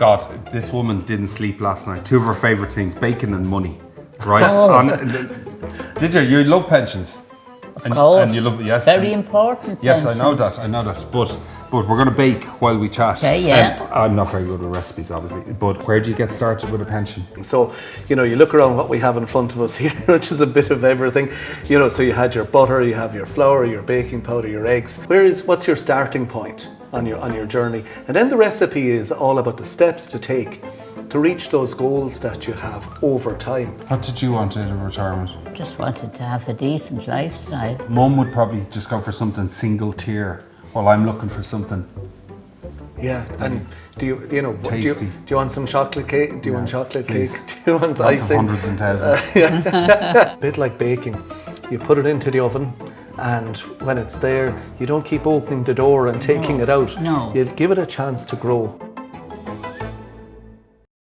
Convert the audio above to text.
God, this woman didn't sleep last night. Two of her favourite things, bacon and money. Right? Oh. And- did you? You love pensions. Of and, course. And you love yes. Very and- important. Yes, I know that. I know that. But but we're gonna bake while we chat. Okay, yeah. Um, I'm not very good with recipes, obviously. But where do you get started with a pension? So, you know, you look around what we have in front of us here, which is a bit of everything. You know, so you had your butter, you have your flour, your baking powder, your eggs. Where is what's your starting point on your on your journey? And then the recipe is all about the steps to take to reach those goals that you have over time. What did you want out of retirement? Just wanted to have a decent lifestyle. Mum would probably just go for something single tier, while I'm looking for something. Yeah, and do you you know do you, do you want some chocolate cake? Do you want chocolate please. cake? Do you want Lots of hundreds and thousands. a bit like baking. You put it into the oven, and when it's there, you don't keep opening the door and taking it out. no. You give it a chance to grow.